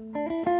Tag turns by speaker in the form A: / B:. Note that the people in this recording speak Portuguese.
A: Música